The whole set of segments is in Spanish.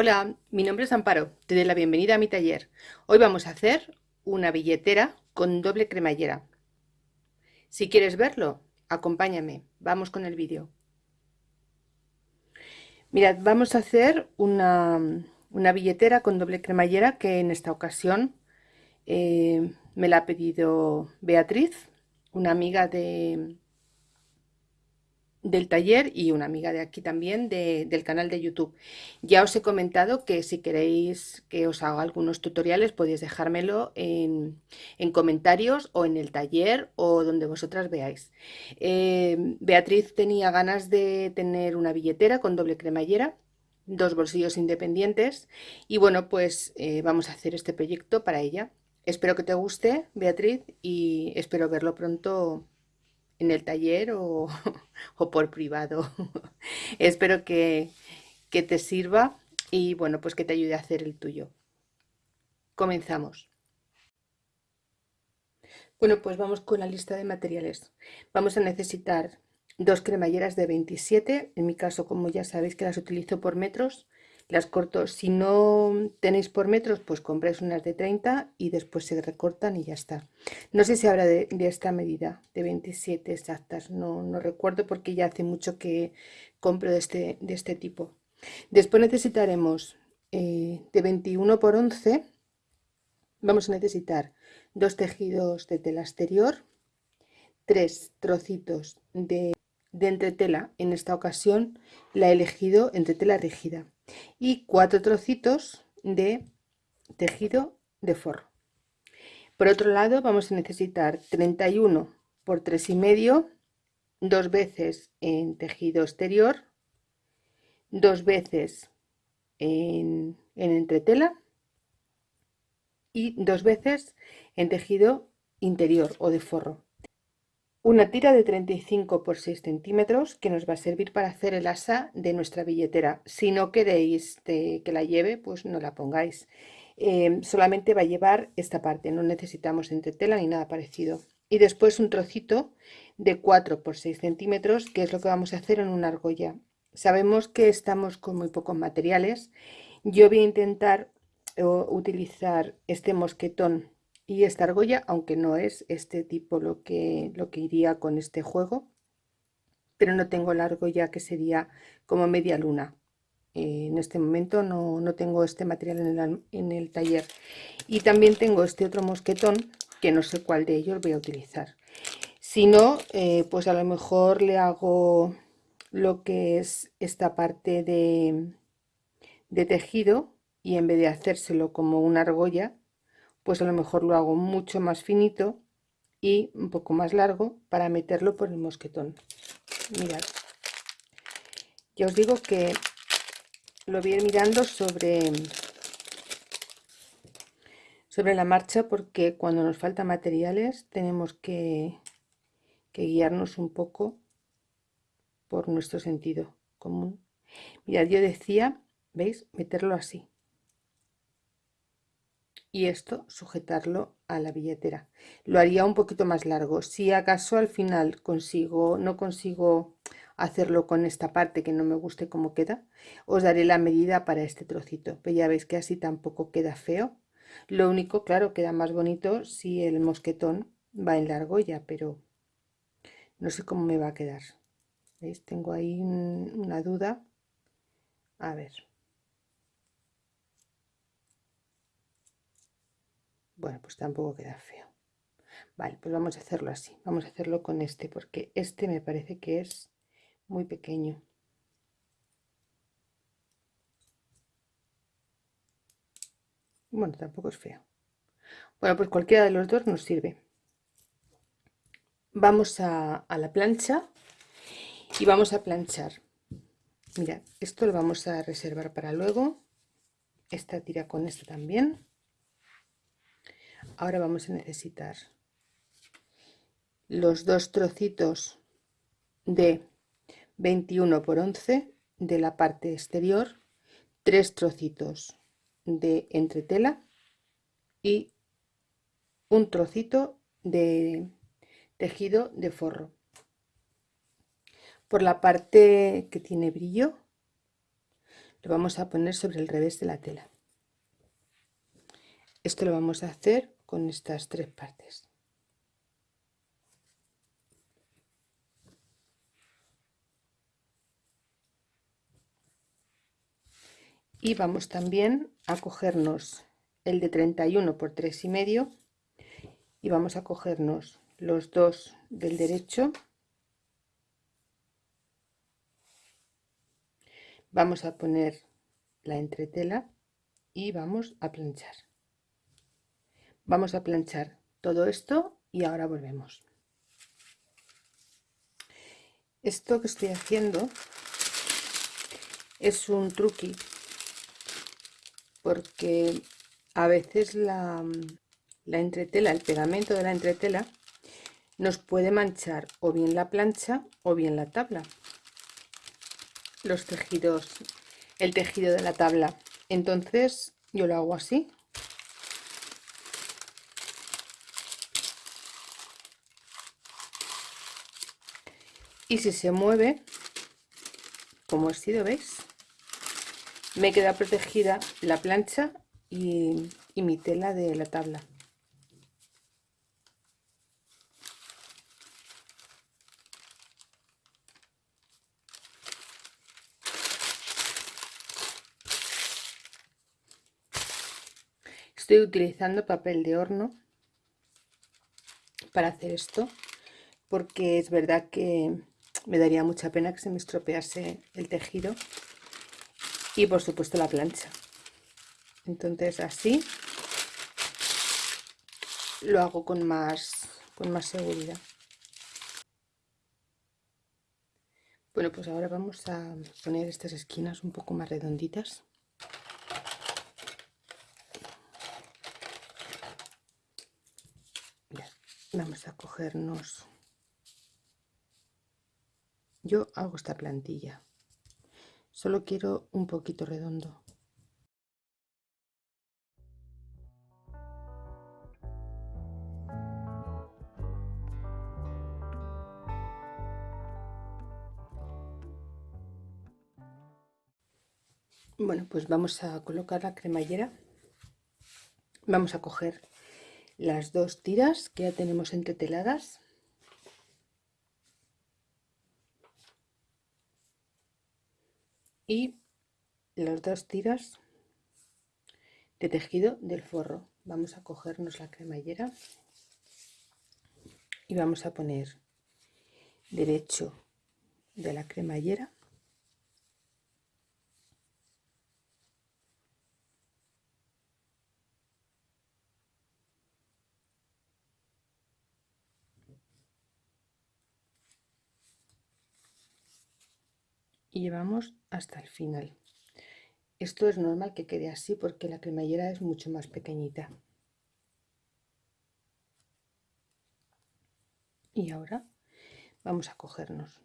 Hola, mi nombre es Amparo, te doy la bienvenida a mi taller. Hoy vamos a hacer una billetera con doble cremallera. Si quieres verlo, acompáñame, vamos con el vídeo. Mirad, vamos a hacer una, billetera con doble cremallera que en esta ocasión eh, me la ha pedido Beatriz, una amiga de, del taller y una amiga de aquí también del canal de YouTube. Ya os he comentado que si queréis que os haga algunos tutoriales podéis dejármelo en, comentarios o en el taller o donde vosotras veáis. Eh, Beatriz tenía ganas de tener una billetera con doble cremallera dos bolsillos independientes y bueno pues eh, vamos a hacer este proyecto para ella. Espero que te guste Beatriz y espero verlo pronto en el taller o, por privado. Espero que, que te sirva y bueno, pues que te ayude a hacer el tuyo. Comenzamos. Bueno, pues vamos con la lista de materiales. Vamos a necesitar dos cremalleras de 27, en mi caso como ya sabéis que las utilizo por metros, las corto, si no tenéis por metros, pues compráis unas de 30 y después se recortan y ya está. No sé si habrá de, esta medida, de 27 exactas, no, no, recuerdo porque ya hace mucho que compro de este, de este tipo. Después necesitaremos eh, de 21 por 11, vamos a necesitar dos tejidos de tela exterior, tres trocitos de, de entretela, en esta ocasión la he elegido entretela rígida y cuatro trocitos de tejido de forro. Por otro lado vamos a necesitar 31 por 3 y medio, dos veces en tejido exterior, dos veces en, en entretela y dos veces en tejido interior o de forro. Una tira de 35 por 6 centímetros que nos va a servir para hacer el asa de nuestra billetera. Si no queréis que la lleve, pues no la pongáis. Em, solamente va a llevar esta parte, no necesitamos entretela ni nada parecido. Y después un trocito de 4 por 6 centímetros, que es lo que vamos a hacer en una argolla. Sabemos que estamos con muy pocos materiales. Yo voy a intentar utilizar este mosquetón y esta argolla, aunque no es este tipo lo que, lo que iría con este juego, pero no tengo la argolla que sería como media luna. Eh, en este momento no, tengo este material en el, en el, taller. Y también tengo este otro mosquetón, que no sé cuál de ellos voy a utilizar. Si no, eh, pues a lo mejor le hago lo que es esta parte de, de tejido y en vez de hacérselo como una argolla, pues a lo mejor lo hago mucho más finito y un poco más largo para meterlo por el mosquetón. Mirad. Ya os digo que lo voy a ir mirando sobre sobre la marcha porque cuando nos falta materiales tenemos que, que guiarnos un poco por nuestro sentido común. Mirad yo decía veis meterlo así y esto sujetarlo a la billetera. Lo haría un poquito más largo. Si acaso al final consigo no consigo hacerlo con esta parte que no me guste como queda os daré la medida para este trocito pero ya veis que así tampoco queda feo. Lo único claro queda más bonito si el mosquetón va en la argolla pero no sé cómo me va a quedar. ¿Veis? tengo ahí una duda. A ver bueno pues tampoco queda feo. Vale pues vamos a hacerlo así. Vamos a hacerlo con este porque este me parece que es muy pequeño. Bueno tampoco es feo. Bueno pues cualquiera de los dos nos sirve. Vamos a, a la plancha y vamos a planchar. Mira esto lo vamos a reservar para luego. Esta tira con esto también ahora vamos a necesitar los dos trocitos de 21 por 11 de la parte exterior tres trocitos de entretela y un trocito de tejido de forro. Por la parte que tiene brillo lo vamos a poner sobre el revés de la tela. Esto lo vamos a hacer con estas tres partes. Y vamos también a cogernos el de 31 por 3 y medio y vamos a cogernos los dos del derecho. Vamos a poner la entretela y vamos a planchar vamos a planchar todo esto y ahora volvemos. Esto que estoy haciendo es un truqui porque a veces la, la entretela, el pegamento de la entretela nos puede manchar o bien la plancha o bien la tabla. Los tejidos el tejido de la tabla. Entonces yo lo hago así y si se mueve como así lo veis me queda protegida la plancha y, y mi tela de la tabla. Estoy utilizando papel de horno para hacer esto porque es verdad que me daría mucha pena que se me estropease el tejido y por supuesto la plancha. Entonces así lo hago con más con más seguridad. Bueno pues ahora vamos a poner estas esquinas un poco más redonditas. Vamos a cogernos yo hago esta plantilla. Solo quiero un poquito redondo. Bueno pues vamos a colocar la cremallera. Vamos a coger las dos tiras que ya tenemos entreteladas y las dos tiras de tejido del forro. Vamos a cogernos la cremallera y vamos a poner derecho de la cremallera llevamos hasta el final. Esto es normal que quede así porque la cremallera es mucho más pequeñita. Y ahora vamos a cogernos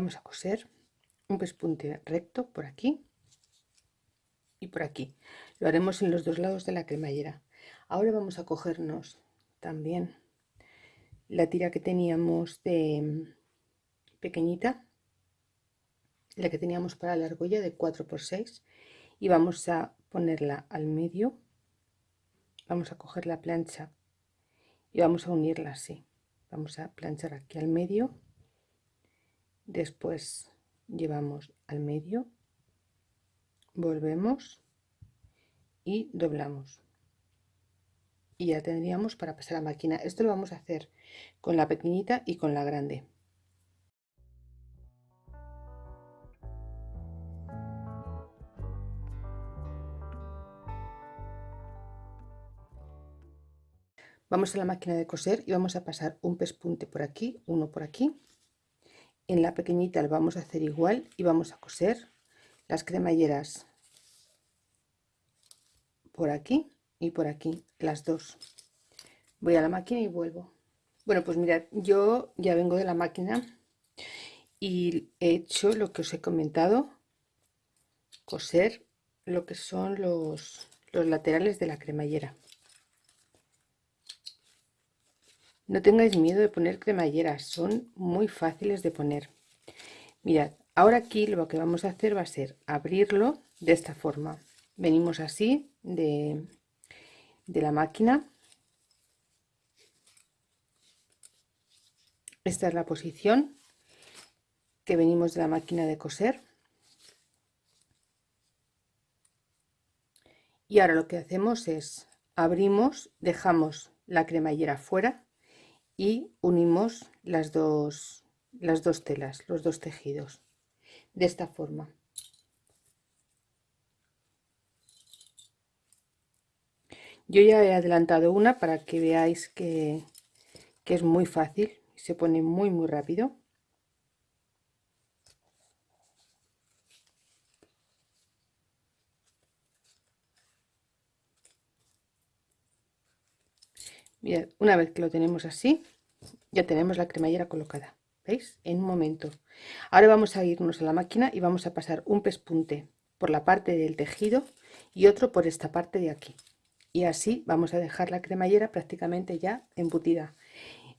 vamos a coser un pespunte recto por aquí y por aquí. Lo haremos en los dos lados de la cremallera. Ahora vamos a cogernos también la tira que teníamos de mm, pequeñita la que teníamos para la argolla de 4 por 6 y vamos a ponerla al medio. Vamos a coger la plancha y vamos a unirla así. Vamos a planchar aquí al medio después llevamos al medio volvemos y doblamos. Y ya tendríamos para pasar a máquina. Esto lo vamos a hacer con la pequeñita y con la grande. Vamos a la máquina de coser y vamos a pasar un pespunte por aquí uno por aquí en la pequeñita lo vamos a hacer igual y vamos a coser las cremalleras por aquí y por aquí las dos. Voy a la máquina y vuelvo. Bueno pues mirad yo ya vengo de la máquina y he hecho lo que os he comentado coser lo que son los, los laterales de la cremallera no tengáis miedo de poner cremalleras son muy fáciles de poner. Mirad ahora aquí lo que vamos a hacer va a ser abrirlo de esta forma. Venimos así de, de la máquina. Esta es la posición que venimos de la máquina de coser. Y ahora lo que hacemos es abrimos dejamos la cremallera fuera y unimos las dos las dos telas los dos tejidos de esta forma. Yo ya he adelantado una para que veáis que, que es muy fácil se pone muy muy rápido Bien, una vez que lo tenemos así, ya tenemos la cremallera colocada. ¿Veis? En un momento. Ahora vamos a irnos a la máquina y vamos a pasar un pespunte por la parte del tejido y otro por esta parte de aquí. Y así vamos a dejar la cremallera prácticamente ya embutida.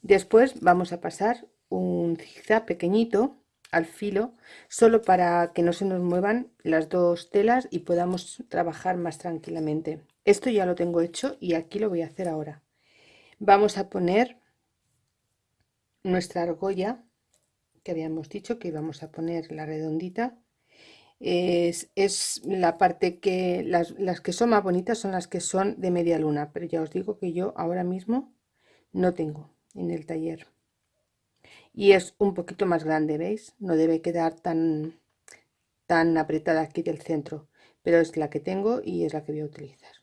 Después vamos a pasar un zigzag pequeñito al filo, solo para que no se nos muevan las dos telas y podamos trabajar más tranquilamente. Esto ya lo tengo hecho y aquí lo voy a hacer ahora vamos a poner nuestra argolla que habíamos dicho que íbamos a poner la redondita. Es, la parte que las, las, que son más bonitas son las que son de media luna pero ya os digo que yo ahora mismo no tengo en el taller. Y es un poquito más grande veis no debe quedar tan tan apretada aquí del centro pero es la que tengo y es la que voy a utilizar.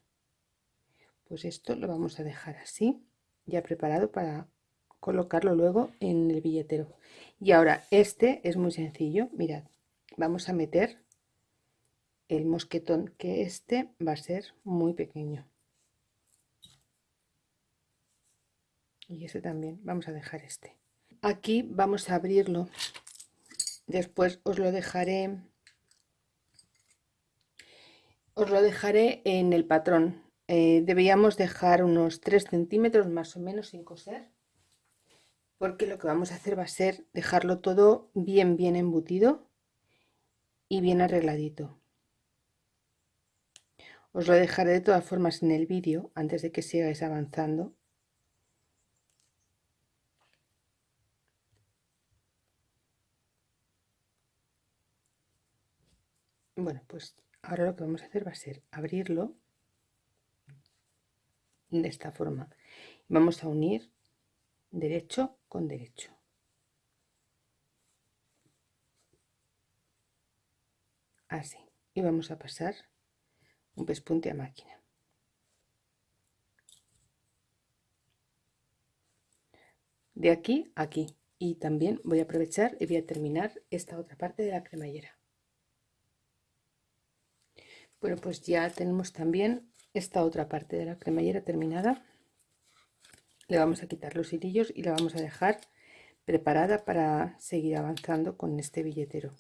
Pues esto lo vamos a dejar así ya preparado para colocarlo luego en el billetero. Y ahora este es muy sencillo. Mirad vamos a meter el mosquetón que este va a ser muy pequeño. Y este también vamos a dejar este. Aquí vamos a abrirlo. Después os lo dejaré os lo dejaré en el patrón eh, deberíamos dejar unos 3 centímetros más o menos sin coser porque lo que vamos a hacer va a ser dejarlo todo bien bien embutido y bien arregladito. Os lo dejaré de todas formas en el vídeo antes de que sigáis avanzando. Bueno pues ahora lo que vamos a hacer va a ser abrirlo de esta forma. Vamos a unir derecho con derecho. Así. Y vamos a pasar un pespunte a máquina. De aquí a aquí. Y también voy a aprovechar y voy a terminar esta otra parte de la cremallera. Bueno pues ya tenemos también esta otra parte de la cremallera terminada. Le vamos a quitar los hilillos y la vamos a dejar preparada para seguir avanzando con este billetero.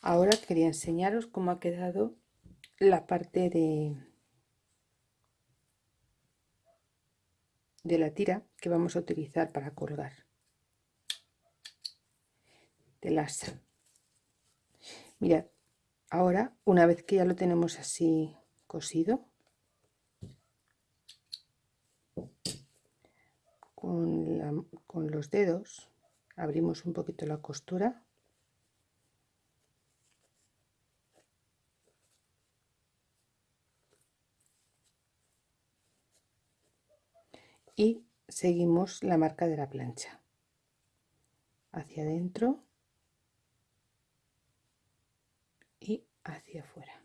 Ahora quería enseñaros cómo ha quedado la parte de de la tira que vamos a utilizar para colgar. De las mirad ahora una vez que ya lo tenemos así cosido con, con los dedos. Abrimos un poquito la costura. Y seguimos la marca de la plancha. Hacia adentro y hacia afuera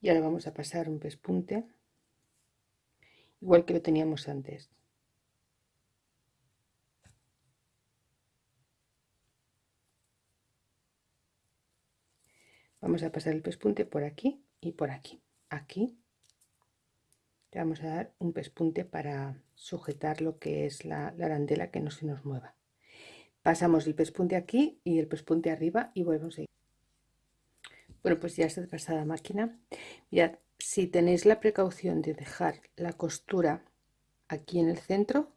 y ahora vamos a pasar un pespunte igual que lo teníamos antes. Vamos a pasar el pespunte por aquí y por aquí. Aquí. Le vamos a dar un pespunte para sujetar lo que es la, arandela que no se nos mueva. Pasamos el pespunte aquí y el pespunte arriba y volvemos a bueno pues ya está pasada máquina. Ya si tenéis la precaución de dejar la costura aquí en el centro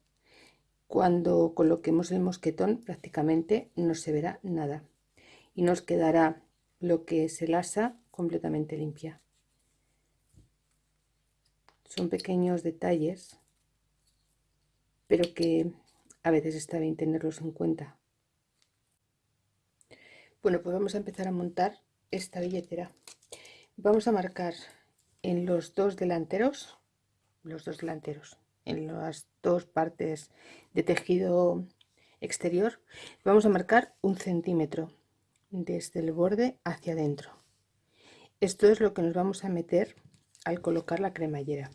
cuando coloquemos el mosquetón prácticamente no se verá nada. Y nos quedará lo que es el asa completamente limpia. Son pequeños detalles pero que a veces está bien tenerlos en cuenta. Bueno pues vamos a empezar a montar esta billetera. Vamos a marcar en los dos delanteros los dos delanteros en las dos partes de tejido exterior vamos a marcar un centímetro desde el borde hacia adentro. Esto es lo que nos vamos a meter al colocar la cremallera.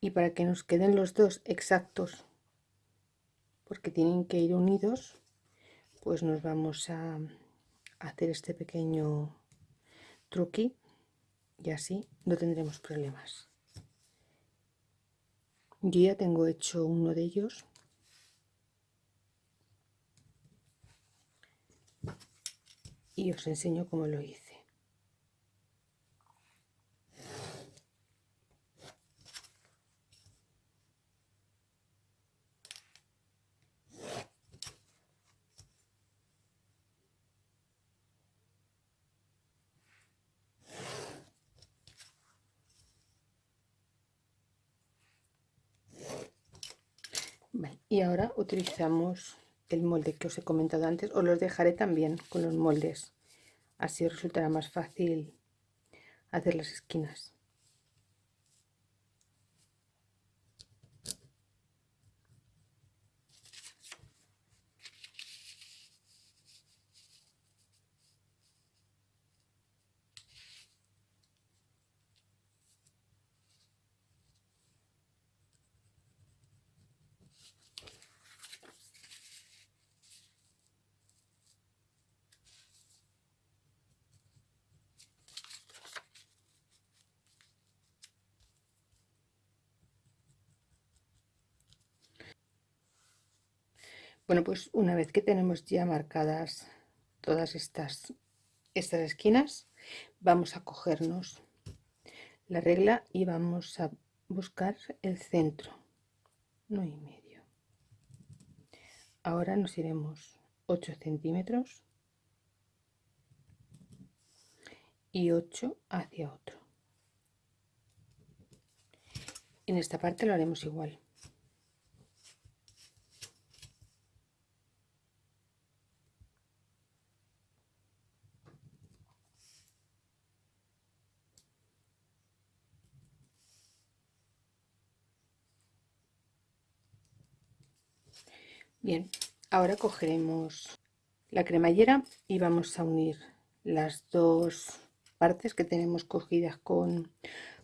Y para que nos queden los dos exactos porque tienen que ir unidos pues nos vamos a hacer este pequeño truqui y así no tendremos problemas. Yo ya tengo hecho uno de ellos. Y os enseño cómo lo hice y ahora utilizamos el molde que os he comentado antes os los dejaré también con los moldes. Así resultará más fácil hacer las esquinas Bueno, pues una vez que tenemos ya marcadas todas estas, estas esquinas, vamos a cogernos la regla y vamos a buscar el centro, no y medio. Ahora nos iremos 8 centímetros y 8 hacia otro. En esta parte lo haremos igual. Bien, ahora cogeremos la cremallera y vamos a unir las dos partes que tenemos cogidas con,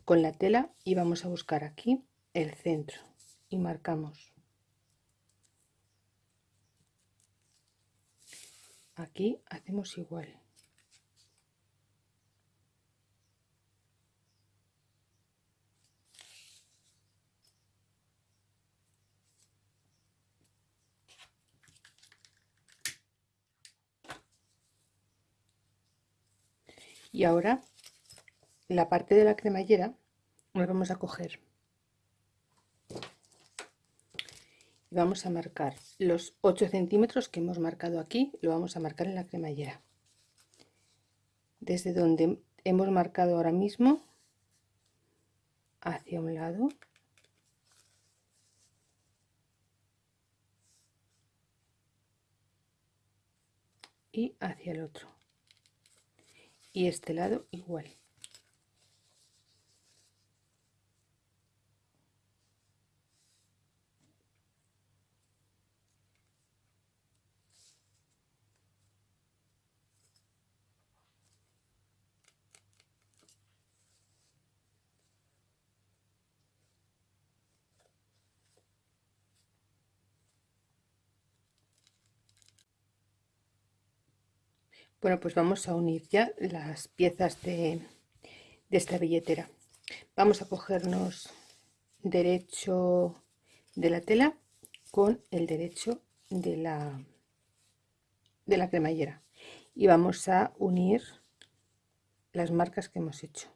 con la tela y vamos a buscar aquí el centro y marcamos aquí hacemos igual y ahora la parte de la cremallera nos vamos a coger. Y vamos a marcar los 8 centímetros que hemos marcado aquí lo vamos a marcar en la cremallera. Desde donde hemos marcado ahora mismo hacia un lado. Y hacia el otro y este lado igual Bueno, pues vamos a unir ya las piezas de, de esta billetera. Vamos a cogernos derecho de la tela con el derecho de la, de la cremallera y vamos a unir las marcas que hemos hecho.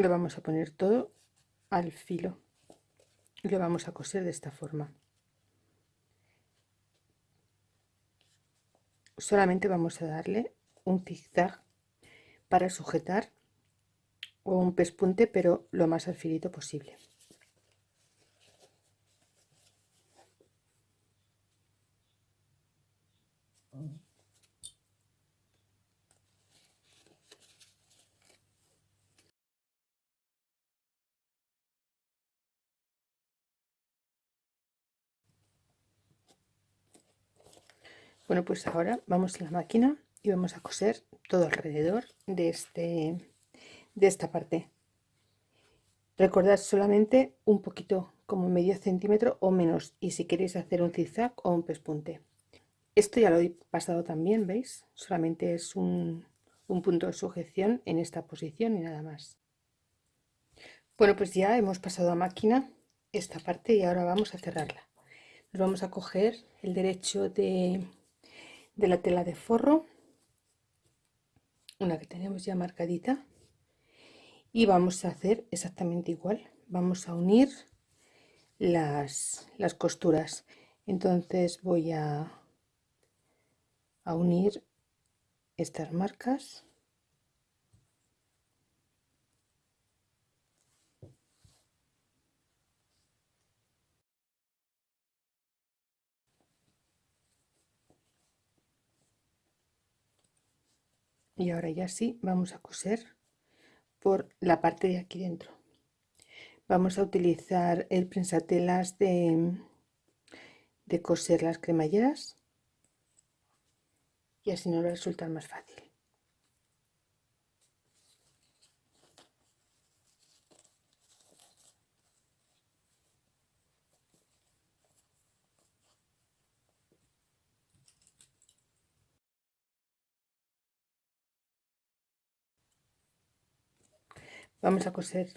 Lo vamos a poner todo al filo. Y lo vamos a coser de esta forma. Solamente vamos a darle un zigzag para sujetar o un pespunte pero lo más al filito posible Bueno, pues ahora vamos a la máquina y vamos a coser todo alrededor de, este, de esta parte. Recordad solamente un poquito, como medio centímetro o menos, y si queréis hacer un zigzag o un pespunte. Esto ya lo he pasado también, ¿veis? Solamente es un, un punto de sujeción en esta posición y nada más. Bueno, pues ya hemos pasado a máquina esta parte y ahora vamos a cerrarla. Nos vamos a coger el derecho de de la tela de forro una que tenemos ya marcadita y vamos a hacer exactamente igual. Vamos a unir las, las costuras. Entonces voy a, a unir estas marcas y ahora ya sí vamos a coser por la parte de aquí dentro. Vamos a utilizar el prensatelas de, de coser las cremalleras y así nos va a resultar más fácil vamos a coser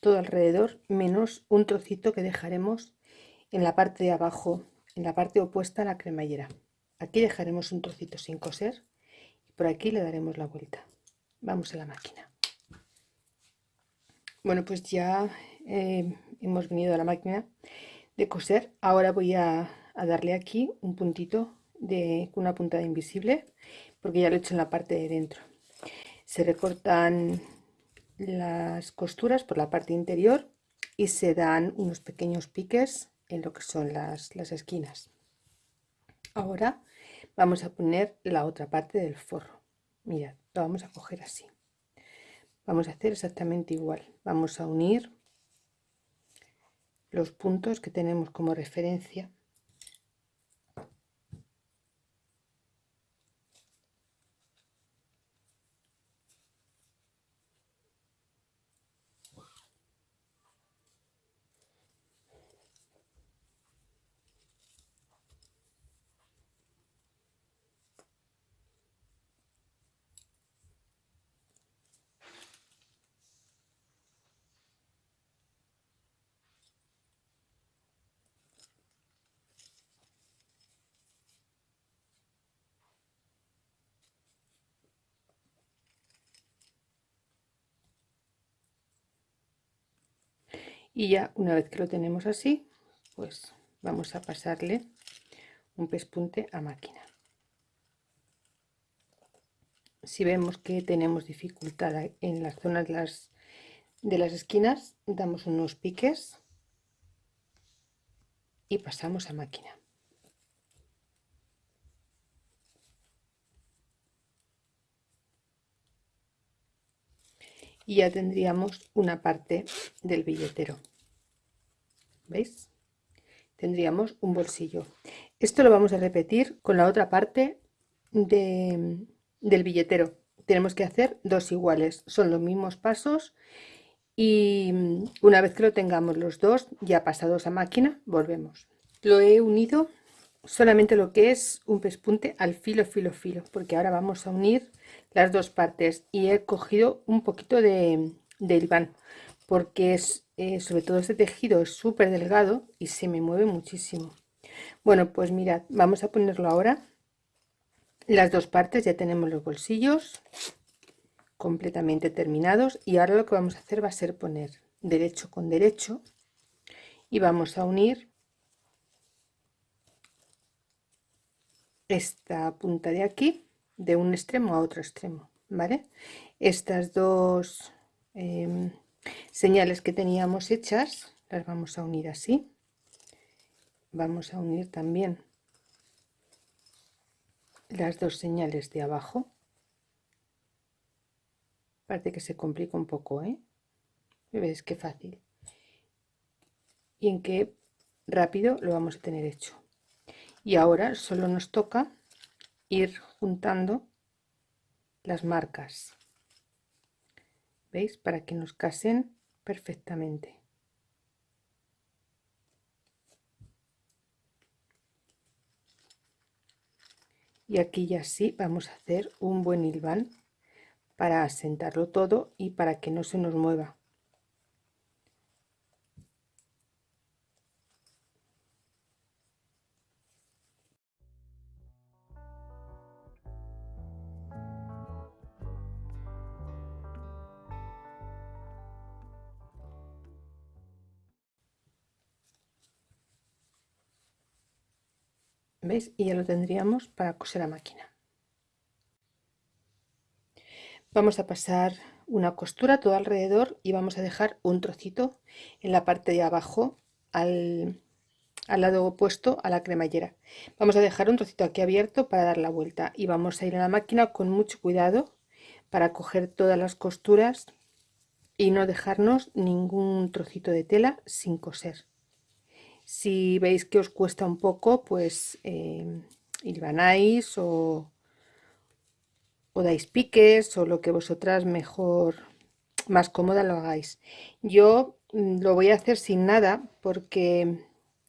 todo alrededor menos un trocito que dejaremos en la parte de abajo en la parte opuesta a la cremallera. Aquí dejaremos un trocito sin coser y por aquí le daremos la vuelta. Vamos a la máquina. Bueno pues ya eh, hemos venido a la máquina de coser. Ahora voy a, a darle aquí un puntito de una puntada invisible porque ya lo he hecho en la parte de dentro. Se recortan las costuras por la parte interior y se dan unos pequeños piques en lo que son las, las esquinas. Ahora vamos a poner la otra parte del forro. Mirad, lo vamos a coger así. Vamos a hacer exactamente igual. Vamos a unir los puntos que tenemos como referencia y ya una vez que lo tenemos así pues vamos a pasarle un pespunte a máquina. Si vemos que tenemos dificultad en las zonas de las, de las esquinas damos unos piques y pasamos a máquina. Y ya tendríamos una parte del billetero. ¿Veis? tendríamos un bolsillo. Esto lo vamos a repetir con la otra parte del billetero. Tenemos que hacer dos iguales. Son los mismos pasos y una vez que lo tengamos los dos ya pasados a máquina volvemos. Lo he unido solamente lo que es un pespunte al filo filo filo porque ahora vamos a unir las dos partes y he cogido un poquito de, de porque es eh, sobre todo este tejido es súper delgado y se me mueve muchísimo. Bueno pues mirad vamos a ponerlo ahora. Las dos partes ya tenemos los bolsillos completamente terminados y ahora lo que vamos a hacer va a ser poner derecho con derecho y vamos a unir esta punta de aquí de un extremo a otro extremo vale estas dos em, señales que teníamos hechas las vamos a unir así. Vamos a unir también las dos señales de abajo. Parece que se complica un poco ¿eh? ves qué fácil. Y en qué rápido lo vamos a tener hecho. Y ahora solo nos toca ir juntando las marcas veis para que nos casen perfectamente. Y aquí ya sí vamos a hacer un buen hilván para asentarlo todo y para que no se nos mueva Y ya lo tendríamos para coser a máquina. Vamos a pasar una costura todo alrededor y vamos a dejar un trocito en la parte de abajo al, al lado opuesto a la cremallera. Vamos a dejar un trocito aquí abierto para dar la vuelta y vamos a ir a la máquina con mucho cuidado para coger todas las costuras y no dejarnos ningún trocito de tela sin coser. Si veis que os cuesta un poco, pues eh, o, o dais piques o lo que vosotras mejor, más cómoda lo hagáis. Yo mm, lo voy a hacer sin nada porque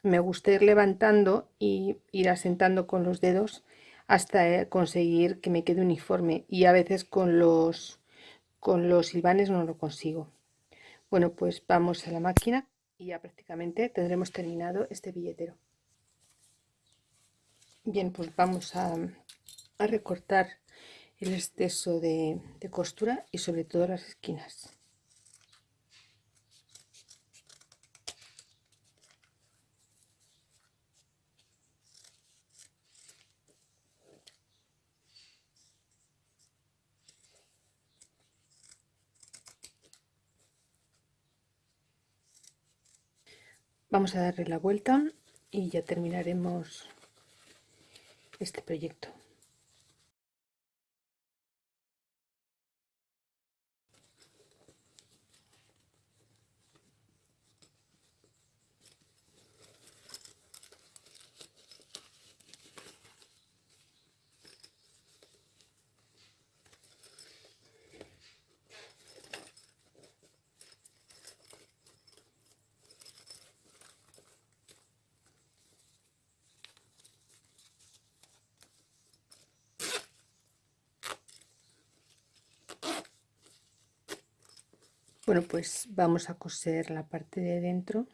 me gusta ir levantando y ir asentando con los dedos hasta eh, conseguir que me quede uniforme y a veces con los con los silvanes no lo consigo bueno pues vamos a la máquina y ya prácticamente tendremos terminado este billetero. Bien pues vamos a, recortar el exceso de costura y sobre todo las esquinas Vamos a darle la vuelta y ya terminaremos este proyecto. Bueno, pues vamos a coser la parte de dentro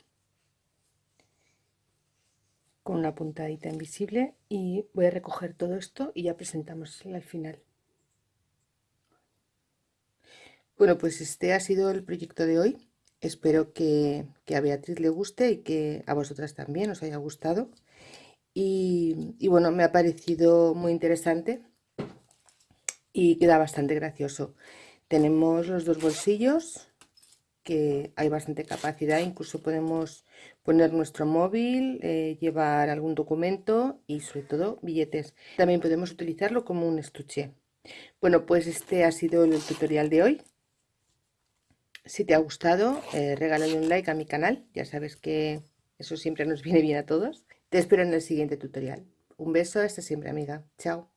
con una puntadita invisible y voy a recoger todo esto y ya presentamos al final. Bueno, pues este ha sido el proyecto de hoy. Espero que, a Beatriz le guste y que a vosotras también os haya gustado. Y, y bueno, me ha parecido muy interesante y queda bastante gracioso. Tenemos los dos bolsillos que hay bastante capacidad, incluso podemos poner nuestro móvil, eh, llevar algún documento y sobre todo billetes. También podemos utilizarlo como un estuche. Bueno, pues este ha sido el tutorial de hoy. Si te ha gustado, eh, regálale un like a mi canal. Ya sabes que eso siempre nos viene bien a todos. Te espero en el siguiente tutorial. Un beso, hasta siempre amiga. Chao.